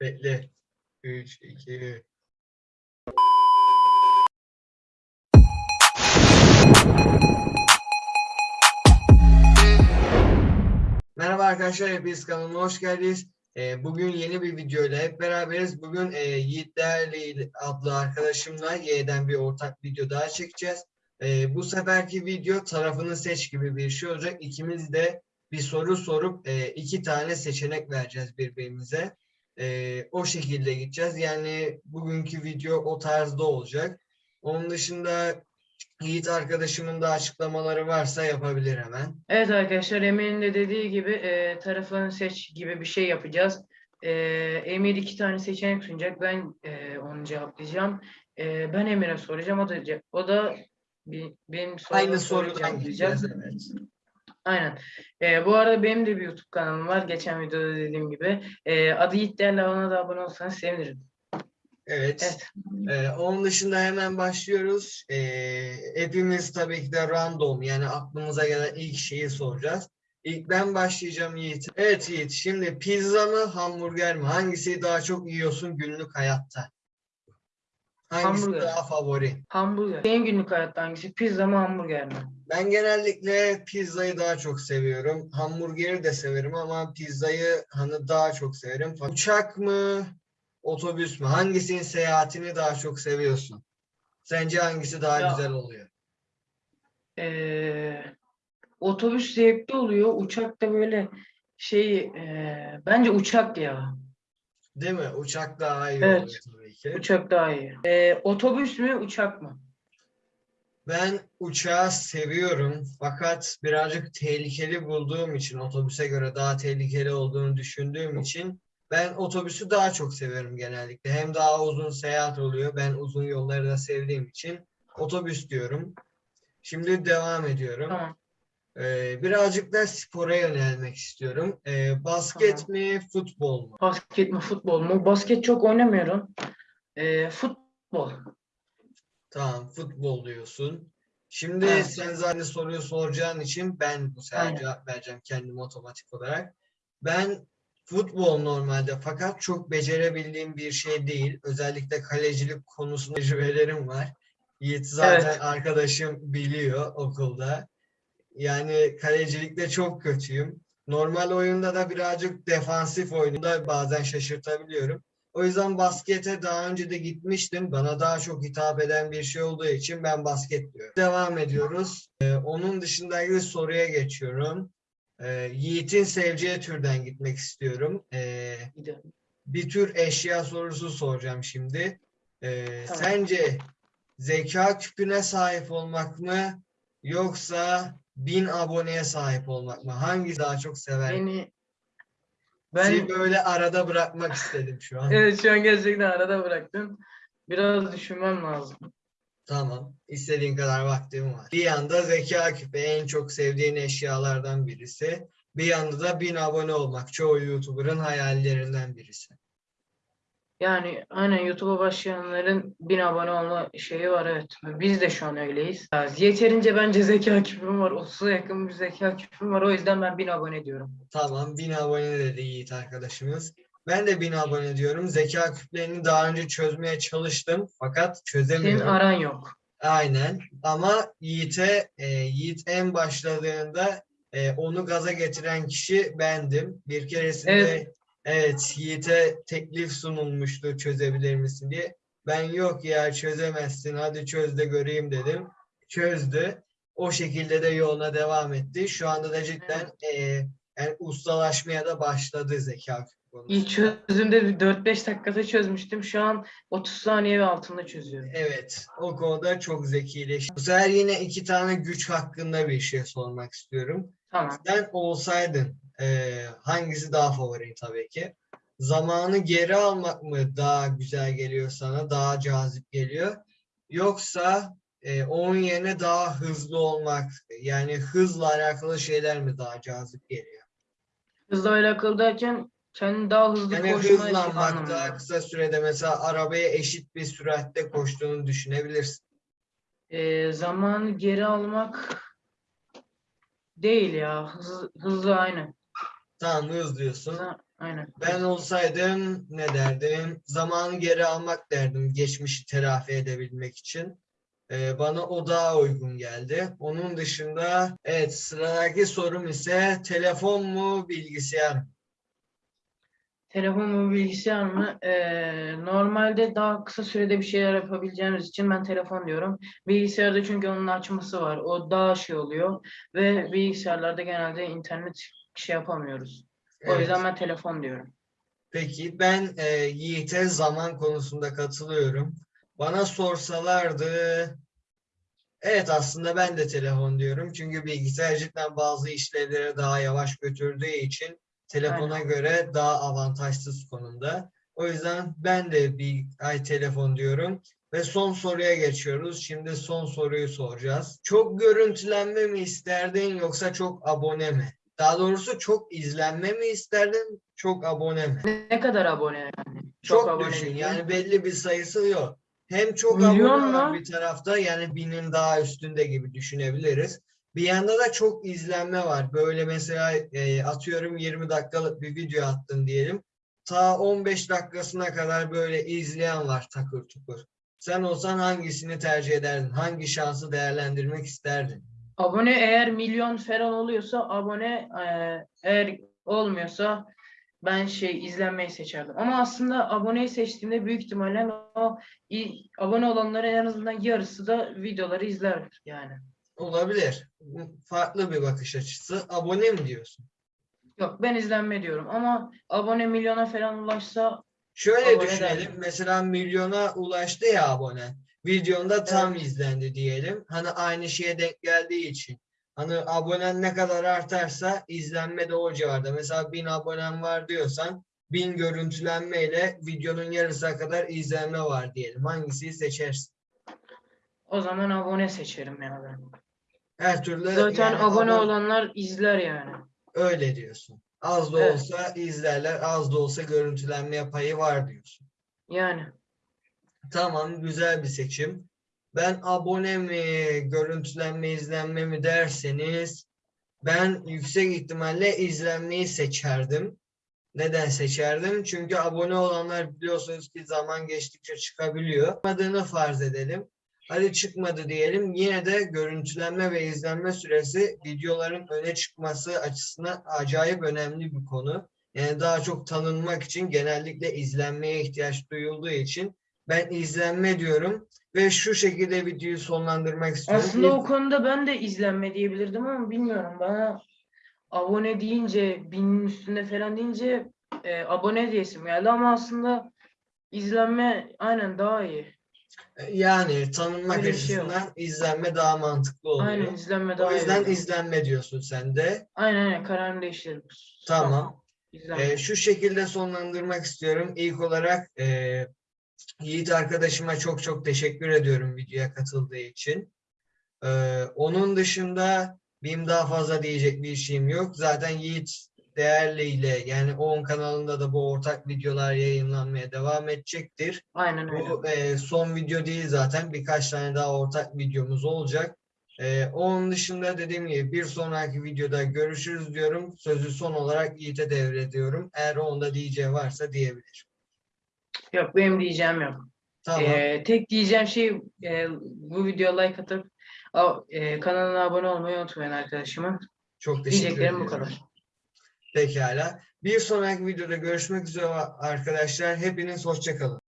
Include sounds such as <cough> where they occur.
Bekle. 3, 2, Merhaba arkadaşlar, hepiniz kanalıma hoş geldiniz. Ee, bugün yeni bir videoyla hep beraberiz. Bugün e, Yiğit Değerli adlı arkadaşımla Y'den bir ortak video daha çekeceğiz. Ee, bu seferki video tarafını seç gibi bir şey olacak. İkimiz de bir soru sorup e, iki tane seçenek vereceğiz birbirimize. Ee, o şekilde gideceğiz. Yani bugünkü video o tarzda olacak. Onun dışında Yiğit arkadaşımın da açıklamaları varsa yapabilir hemen. Evet arkadaşlar Emir'in de dediği gibi e, tarafını seç gibi bir şey yapacağız. E, Emir iki tane seçenek sunacak. Ben e, onu cevaplayacağım. E, ben Emir'e soracağım. O da o da bir, benim sorduğum Aynı sorudan gideceğiz evet. Aynen. E, bu arada benim de bir YouTube kanalım var. Geçen videoda dediğim gibi. E, adı Yiğit Değerli ona da abone olsanız sevinirim. Evet. Evet. Ee, onun dışında hemen başlıyoruz. Ee, hepimiz tabii ki de random yani aklımıza gelen ilk şeyi soracağız. İlk ben başlayacağım Yiğit. Evet Yiğit şimdi pizza mı hamburger mi? Hangisi daha çok yiyorsun günlük hayatta? Hangisi Hamburger. daha favori? Hamburger. Senin günlük hayatta hangisi? Pizza mı hamburger mi? Ben genellikle pizzayı daha çok seviyorum. Hamburgeri de severim ama pizzayı hani daha çok severim. Uçak mı, otobüs mü? Hangisinin seyahatini daha çok seviyorsun? Sence hangisi daha Ya- güzel oluyor? Ee, otobüs zevkli oluyor. Uçak da böyle şey e, bence uçak ya. Değil mi? Uçak daha iyi Evet. oluyor tabii ki. Uçak daha iyi. Ee, otobüs mü uçak mı? Ben uçağı seviyorum fakat birazcık tehlikeli bulduğum için otobüse göre daha tehlikeli olduğunu düşündüğüm için ben otobüsü daha çok seviyorum genellikle. Hem daha uzun seyahat oluyor. Ben uzun yolları da sevdiğim için otobüs diyorum. Şimdi devam ediyorum. Tamam. Ee, birazcık da spora yönelmek istiyorum. Ee, basket Tamam. mi, futbol mu? Basket mi futbol mu? Basket çok oynamıyorum. Ee, futbol. Tamam, futbol diyorsun. Şimdi Evet. sen zaten soruyu soracağın için ben bu sefer Aynen. cevap vereceğim kendim otomatik olarak. Ben futbol normalde fakat çok becerebildiğim bir şey değil. Özellikle kalecilik konusunda tecrübelerim var. Yiğit zaten Evet. arkadaşım biliyor okulda. Yani kalecilikte çok kötüyüm. Normal oyunda da birazcık defansif oyunda bazen şaşırtabiliyorum. O yüzden baskete daha önce de gitmiştim. Bana daha çok hitap eden bir şey olduğu için ben basket diyorum. Devam ediyoruz. Ee, onun dışındaki soruya geçiyorum. Ee, Yiğit'in seveceği türden gitmek istiyorum. Ee, bir tür eşya sorusu soracağım şimdi. Ee, Tamam. Sence zeka küpüne sahip olmak mı yoksa bin aboneye sahip olmak mı? Hangisi daha çok sever? Beni ben böyle arada bırakmak istedim şu an. <laughs> evet şu an gerçekten arada bıraktım. Biraz düşünmem lazım. Tamam. İstediğin kadar vaktim var. Bir yanda zeka küpü en çok sevdiğin eşyalardan birisi. Bir yanda da bin abone olmak. Çoğu YouTuber'ın hayallerinden birisi. Yani aynen YouTube'a başlayanların bin abone olma şeyi var evet. Biz de şu an öyleyiz. Yeterince bence zeka küpüm var. 30'a yakın bir zeka küpüm var. O yüzden ben bin abone diyorum. Tamam. Bin abone dedi Yiğit arkadaşımız. Ben de bin abone diyorum. Zeka küplerini daha önce çözmeye çalıştım. Fakat Senin çözemiyorum. aran yok. Aynen. Ama Yiğit'e e, Yiğit en başladığında e, onu gaza getiren kişi bendim. Bir keresinde Evet. Evet, Yiğit'e teklif sunulmuştu çözebilir misin diye. Ben yok ya çözemezsin hadi çöz de göreyim dedim. Çözdü. O şekilde de yoluna devam etti. Şu anda da cidden e, yani ustalaşmaya da başladı zeka. İlk çözümde bir 4-5 dakikada çözmüştüm. Şu an 30 saniye ve altında çözüyorum. Evet, o konuda çok zekileşti. Bu sefer yine iki tane güç hakkında bir şey sormak istiyorum. Tamam. Sen olsaydın eee, hangisi daha favorin tabii ki? Zamanı geri almak mı daha güzel geliyor sana, daha cazip geliyor? Yoksa eee, onun yerine daha hızlı olmak, yani hızla alakalı şeyler mi daha cazip geliyor? Hızla alakalı derken kendini daha hızlı Yani hızlanmak daha kısa sürede mesela arabaya eşit bir süratte koştuğunu düşünebilirsin. Ee, zamanı geri almak değil ya. Hızlı, hızlı aynı. Tamam hız diyorsun. Aynen. Ben olsaydım ne derdim? Zamanı geri almak derdim geçmişi telafi edebilmek için. Ee, bana o daha uygun geldi. Onun dışında evet sıradaki sorum ise telefon mu bilgisayar mı? Telefon mu bilgisayar mı? Ee, normalde daha kısa sürede bir şeyler yapabileceğimiz için ben telefon diyorum. Bilgisayarda çünkü onun açması var. O daha şey oluyor. Ve bilgisayarlarda genelde internet şey yapamıyoruz. O Evet. yüzden ben telefon diyorum. Peki ben e, Yiğit'e zaman konusunda katılıyorum. Bana sorsalardı evet aslında ben de telefon diyorum. Çünkü bilgisayar cidden bazı işlevleri daha yavaş götürdüğü için telefona Aynen. göre daha avantajsız konumda. O yüzden ben de bir ay telefon diyorum. Ve son soruya geçiyoruz. Şimdi son soruyu soracağız. Çok görüntülenme mi isterdin yoksa çok abone mi? Daha doğrusu çok izlenme mi isterdin, çok abone mi? Ne kadar abone yani? Çok, abone düşün. değil. Yani belli bir sayısı yok. Hem çok Milyon abone mu? bir tarafta yani binin daha üstünde gibi düşünebiliriz. Bir yanda da çok izlenme var. Böyle mesela e, atıyorum 20 dakikalık bir video attın diyelim. Ta 15 dakikasına kadar böyle izleyen var takır tukur. Sen olsan hangisini tercih ederdin? Hangi şansı değerlendirmek isterdin? Abone eğer milyon falan oluyorsa abone eee, eğer olmuyorsa ben şey izlenmeyi seçerdim. Ama aslında aboneyi seçtiğimde büyük ihtimalle o abone olanların en azından yarısı da videoları izler yani. Olabilir. Farklı bir bakış açısı. Abone mi diyorsun? Yok ben izlenme diyorum ama abone milyona falan ulaşsa Şöyle düşünelim. derdim. Mesela milyona ulaştı ya abone. Videonda tam Evet. izlendi diyelim. Hani aynı şeye denk geldiği için. Hani abonen ne kadar artarsa izlenme de o civarda. Mesela 1000 abonen var diyorsan 1000 görüntülenmeyle videonun yarısına kadar izlenme var diyelim. Hangisini seçersin? o zaman abone seçerim yani ben. Her türlü Zaten yani abone abon- olanlar izler yani. öyle diyorsun. Az da Evet. olsa izlerler, az da olsa görüntülenme payı var diyorsun. Yani Tamam, güzel bir seçim. Ben abone mi, görüntülenme, izlenme mi derseniz ben yüksek ihtimalle izlenmeyi seçerdim. Neden seçerdim? Çünkü abone olanlar biliyorsunuz ki zaman geçtikçe çıkabiliyor. Çıkmadığını farz edelim. Hadi çıkmadı diyelim. Yine de görüntülenme ve izlenme süresi videoların öne çıkması açısından acayip önemli bir konu. Yani daha çok tanınmak için genellikle izlenmeye ihtiyaç duyulduğu için ben izlenme diyorum ve şu şekilde videoyu sonlandırmak istiyorum. aslında o konuda ben de izlenme diyebilirdim ama bilmiyorum bana abone deyince binin üstünde falan deyince e, abone diyesim geldi ama aslında izlenme aynen daha iyi. Yani tanınmak Öyle şey yok. açısından izlenme daha mantıklı oluyor. Aynen izlenme daha O iyi. yüzden oluyor. izlenme diyorsun sen de. Aynen aynen kararını değiştirdim. Tamam. İzlenme. Ee, şu şekilde sonlandırmak istiyorum. İlk olarak e, Yiğit arkadaşıma çok çok teşekkür ediyorum videoya katıldığı için. Ee, onun dışında benim daha fazla diyecek bir şeyim yok. Zaten Yiğit değerliyle yani ON kanalında da bu ortak videolar yayınlanmaya devam edecektir. Aynen öyle. Bu e, son video değil zaten. Birkaç tane daha ortak videomuz olacak. E, onun dışında dediğim gibi bir sonraki videoda görüşürüz diyorum. Sözü son olarak Yiğit'e devrediyorum. Eğer onda diyeceği varsa diyebilir. Yok benim diyeceğim yok. Tamam. Ee, tek diyeceğim şey e, bu videoya like atıp a- e, kanalına abone olmayı unutmayın arkadaşımın. Çok teşekkür Diyeceklerim bu kadar. Pekala. Bir sonraki videoda görüşmek üzere arkadaşlar. Hepiniz hoşça kalın.